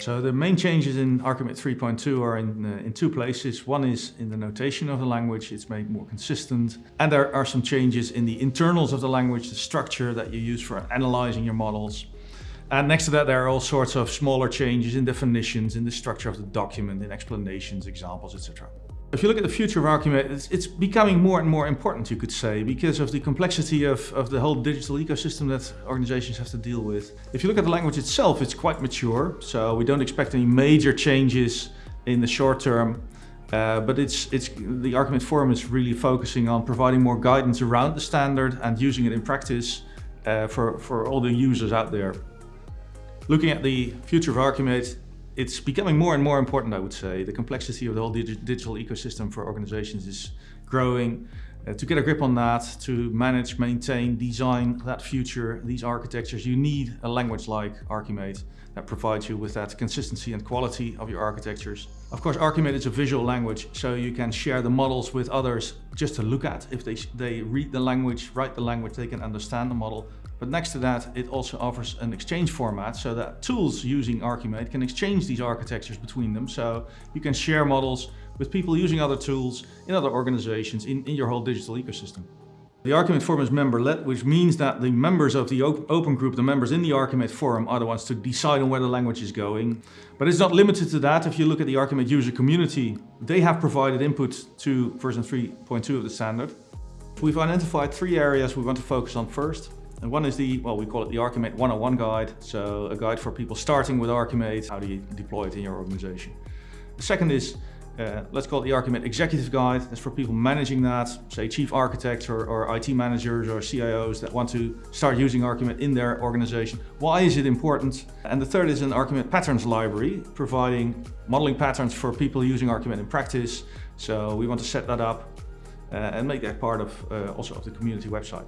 So the main changes in Archimate 3.2 are in, uh, in two places. One is in the notation of the language, it's made more consistent. And there are some changes in the internals of the language, the structure that you use for analyzing your models. And next to that, there are all sorts of smaller changes in definitions, in the structure of the document, in explanations, examples, etc. If you look at the future of Archimate, it's, it's, becoming more and more important, you could say, because of the complexity of, of the whole digital ecosystem that organizations have to deal with. If you look at the language itself, it's quite mature, so we don't expect any major changes in the short term. Uh, but it's, it's, the Archimate Forum is really focusing on providing more guidance around the standard and using it in practice uh, for, for all the users out there. Looking at the future of Archimate, it's becoming more and more important, I would say. The complexity of the whole dig digital ecosystem for organizations is growing. Uh, to get a grip on that, to manage, maintain, design that future, these architectures, you need a language like Archimate that provides you with that consistency and quality of your architectures. Of course, Archimate is a visual language, so you can share the models with others just to look at. If they, they read the language, write the language, they can understand the model. But next to that, it also offers an exchange format so that tools using Archimate can exchange these architectures between them. So you can share models with people using other tools in other organizations in, in your whole digital ecosystem. The Archimate Forum is member-led, which means that the members of the open group, the members in the Archimate Forum, are the ones to decide on where the language is going. But it's not limited to that. If you look at the Archimate user community, they have provided input to version 3.2 of the standard. We've identified three areas we want to focus on first. And one is the, well, we call it the Archimate 101 guide. So a guide for people starting with Archimate, how do you deploy it in your organization. The second is, uh, let's call it the Archimate Executive Guide. That's for people managing that, say chief architects or, or IT managers or CIOs that want to start using Archimate in their organization. Why is it important? And the third is an Archimate Patterns Library, providing modeling patterns for people using Archimate in practice. So we want to set that up uh, and make that part of uh, also of the community website.